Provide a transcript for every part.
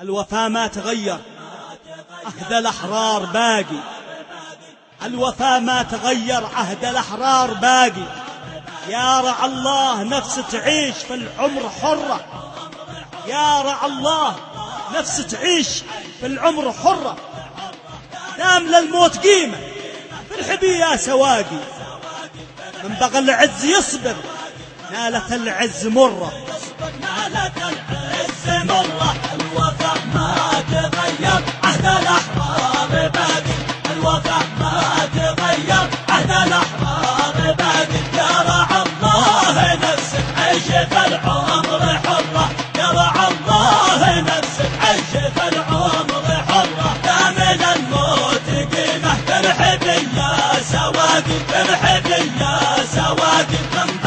الوفا ما تغير. عهد الأحرار باقي. الوفا ما تغير عهد الأحرار باقي. يا رع الله نفس تعيش في العمر حرة. يا رع الله نفس تعيش في العمر حرة. دام للموت قيمة. في الحبي يا سواقي. من بغى العز يصبر نالت العز مرة. نالت العز مرة. سواقي من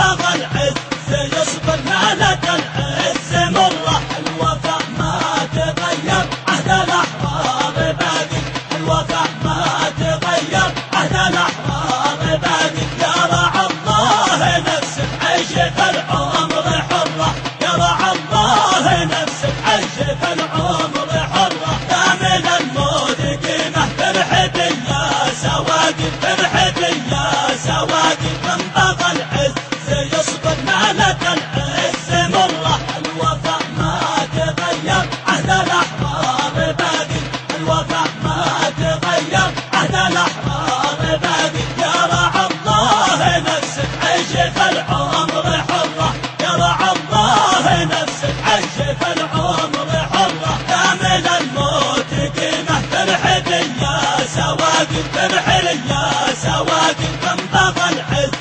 يا سواقي من بغى العز.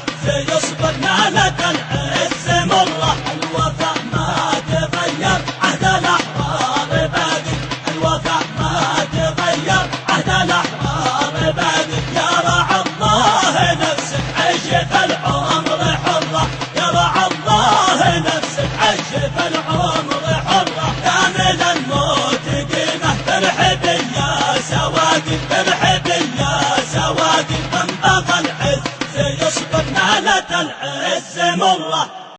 يصبر نالت العز. مرة الوفا ما تغير. عهد الأحرار باقي الوفا ما تغير. عهد الأحرار باقي يا رعى الله نفسك في العمر. نالت العز مرة